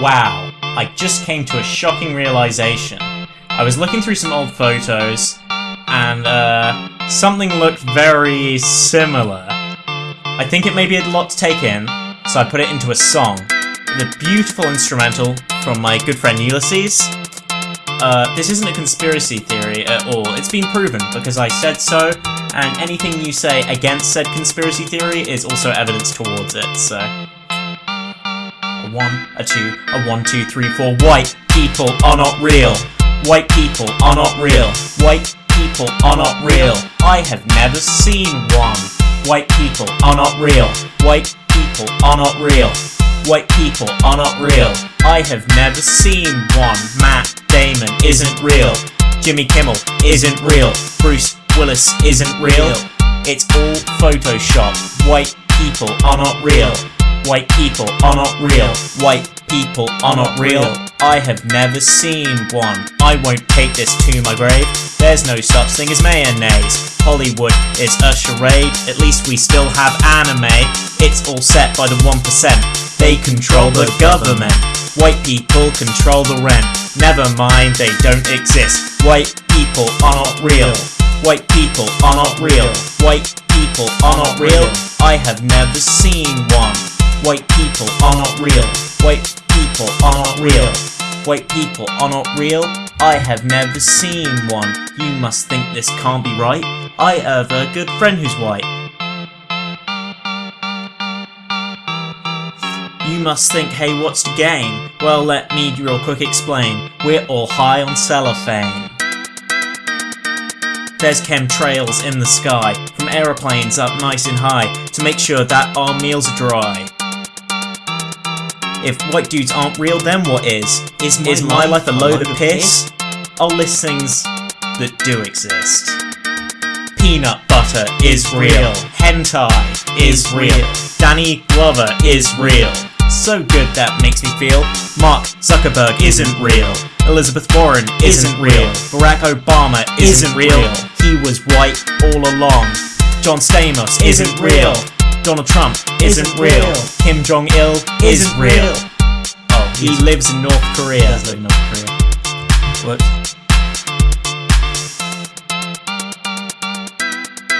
Wow, I just came to a shocking realization. I was looking through some old photos, and uh, something looked very similar. I think it may be a lot to take in, so I put it into a song. The beautiful instrumental from my good friend Ulysses. Uh, this isn't a conspiracy theory at all, it's been proven because I said so, and anything you say against said conspiracy theory is also evidence towards it, so... One, a two, a one, two, three, four. White people are not real. White people are not real. White people are not real. I have never seen one. White people are not real. White people are not real. White people are not real. I have never seen one. Matt Damon isn't real. Jimmy Kimmel isn't real. Bruce Willis isn't real. It's all Photoshop. White people are not real. White people are not real. White people are not real. I have never seen one. I won't take this to my grave. There's no such thing as mayonnaise. Hollywood is a charade. At least we still have anime. It's all set by the 1%. They control the government. White people control the rent. Never mind, they don't exist. White people are not real. White people are not real. White people are not real. I have never seen one. White people are not real. White people are not real. White people are not real. I have never seen one. You must think this can't be right. I have a good friend who's white. You must think, hey, what's the game? Well, let me real quick explain. We're all high on cellophane. There's chemtrails in the sky, from aeroplanes up nice and high, to make sure that our meals are dry. If white dudes aren't real, then what is? Is my, is my life a load of piss? I'll list things that do exist. Peanut butter is real. Hentai is real. Danny Glover is real. So good that makes me feel. Mark Zuckerberg isn't real. Elizabeth Warren isn't real. Barack Obama isn't real. He was white all along. John Stamos isn't real. Donald Trump isn't real. Kim Jong Il isn't real. Oh, he lives in North Korea. Does live in North Korea. What?